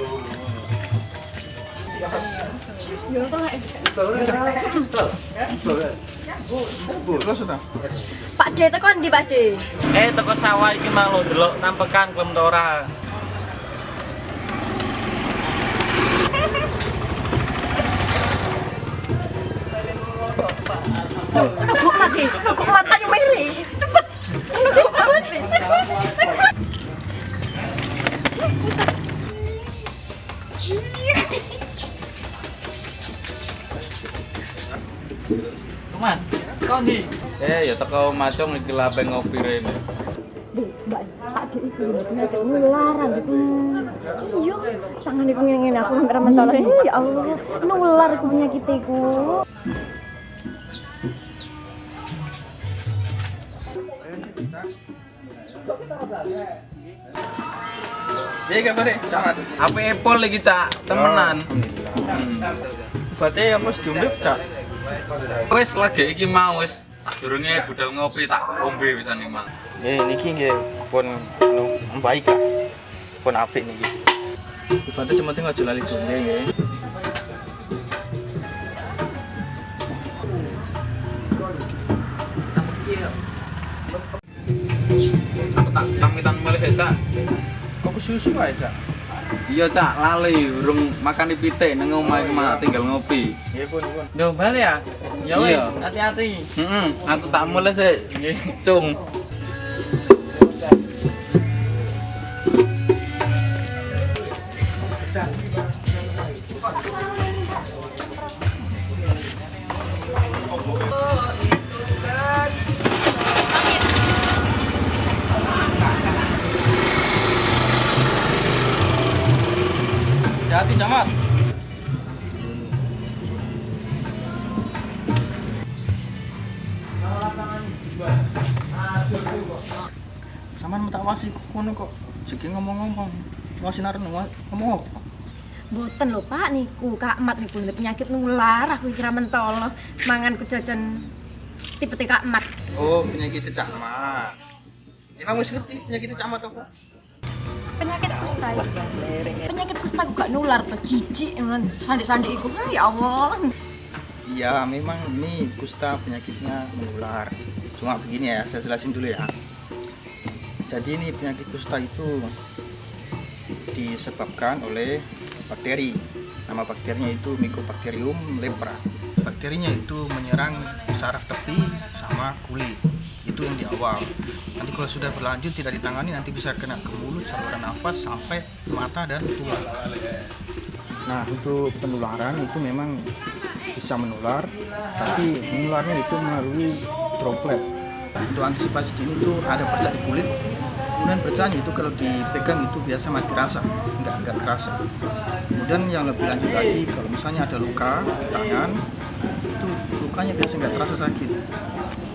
Pak D tekan di Pak D. Eh teko sawah iki lo? delok nampekan klem ta ora. Cepet, cepet, cepet, cepet, cepet, Mas, kok ndi? Eh ya teko macung iki lape ngopi rene. Mbak Pak De itu nular gitu. Iya, tangan iku ngene aku. Eh, ya Allah, nular iku penyakit iku. Iya kabar deh, camat. Apa epol lagi, Cak? Temenan. Berarti yang mesti diombe, Cak. Wes lagi iki mau wis sadurunge budal ngopi tak ombe pisan iki, Mang. Eh, niki nggih pun anu baik lah. Pun apik niki. Berarti cuma tinggal aja lali sungai nggih. Aku tak pamitan mulih ya, Cak. Kok susu Cak? Iya, Cak, lali urung makan di pitik nang omah mah tinggal ngopi. Nggih pun pun. Balik ya? Ya wes, Iya. hati-hati. Heeh, aku tak mulai sih. Cung. Hati sama. Saman tak wasi kok ngono kok. Jeki ngomong-ngomong. Wasi naren ngomong? Boten lho Pak niku, Kak Mat niku penyakit nular aku kira mentol. Manganku jajan tipe Kak Mat. Oh, penyakit camat. Emang wis ngerti penyakit camat apa? Penyakit kusta itu. Penyakit kusta gak nular tuh jijik emang sandik-sandik iku. Ah, Ya Allah. Iya, memang ini kusta penyakitnya menular. Cuma begini ya, saya jelasin dulu ya. Jadi ini penyakit kusta itu disebabkan oleh bakteri. Nama bakterinya itu Mycobacterium lepra. Bakterinya itu menyerang saraf tepi sama kulit. Itu yang di awal. Nanti kalau sudah berlanjut tidak ditangani nanti bisa kena ke mulut, saluran nafas sampai mata dan tulang. Nah, untuk penularan itu memang bisa menular, tapi menularnya itu melalui droplet. Untuk antisipasi dini itu ada percak di kulit, kemudian percaknya itu kalau dipegang itu biasa mati rasa, nggak nggak kerasa. Kemudian yang lebih lanjut lagi, kalau misalnya ada luka di tangan, itu lukanya biasa nggak terasa sakit.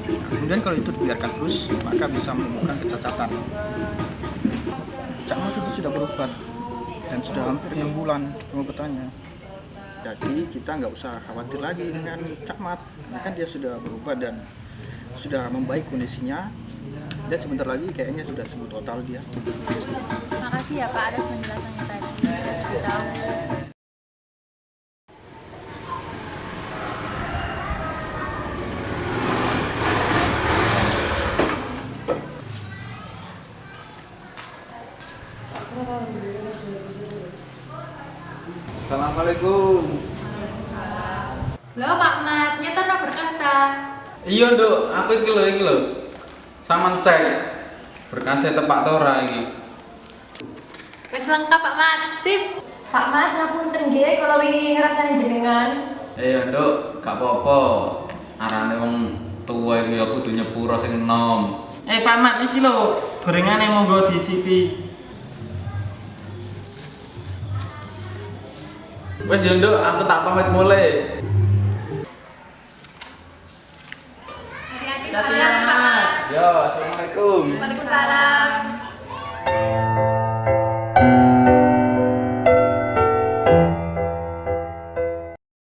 Kemudian kalau itu dibiarkan terus, maka bisa menimbulkan kecacatan. Cak itu sudah berobat dan sudah hampir enam bulan pengobatannya. Jadi kita nggak usah khawatir lagi dengan Cak Mat, kan dia sudah berubah dan sudah membaik kondisinya. Dan sebentar lagi kayaknya sudah sembuh total dia. Makasih ya Pak atas penjelasannya tadi. Assalamualaikum. Loh Pak Mat, nyetor no berkas ta? Iya, Nduk. Aku iki lho, iki lho. Saman cek berkasnya tepak ta ora iki. Wis lengkap Pak Mat, sip. Pak Mat ngapunten nggih kalau wingi ngrasani jenengan. Eh, ya, Nduk, gak apa-apa. Arane wong tua iki ya kudu nyepuro sing enom. Eh, Pak Mat, iki lho, gorengane monggo diicipi. Wes yo nduk, aku tak pamit mulai. Hati-hati Pak. Yo, assalamualaikum. Waalaikumsalam.